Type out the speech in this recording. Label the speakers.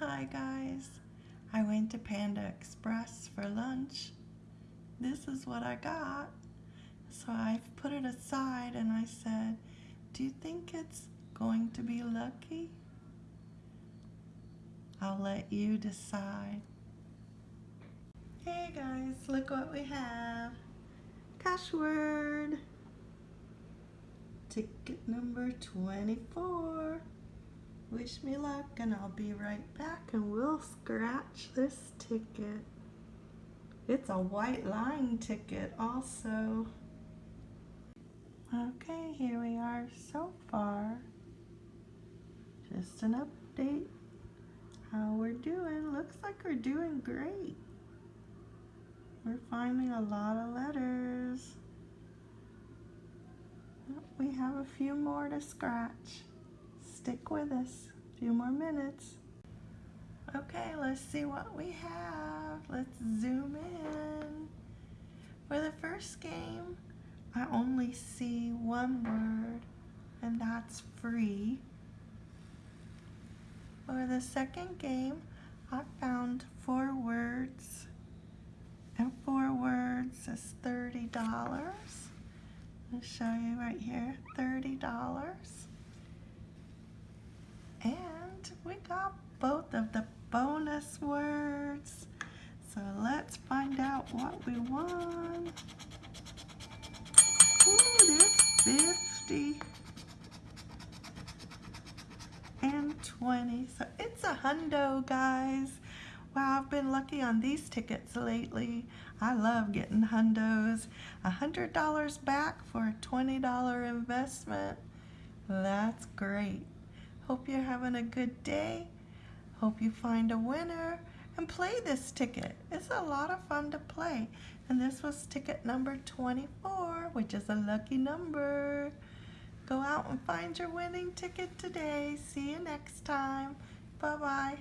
Speaker 1: Hi guys, I went to Panda Express for lunch. This is what I got. So I put it aside and I said, do you think it's going to be lucky? I'll let you decide. Hey guys, look what we have. Cash word. Ticket number 24. Wish me luck and I'll be right back and we'll scratch this ticket. It's a white line ticket also. Okay, here we are so far. Just an update. How we're doing. Looks like we're doing great. We're finding a lot of letters. We have a few more to scratch stick with us. A few more minutes. Okay, let's see what we have. Let's zoom in. For the first game, I only see one word, and that's free. For the second game, I found four words, and four words is $30. I'll show you right here, $30. And we got both of the bonus words. So let's find out what we won. Ooh, there's 50 and 20. So it's a hundo, guys. Wow, I've been lucky on these tickets lately. I love getting hundos. A $100 back for a $20 investment. That's great. Hope you're having a good day. Hope you find a winner and play this ticket. It's a lot of fun to play. And this was ticket number 24, which is a lucky number. Go out and find your winning ticket today. See you next time. Bye-bye.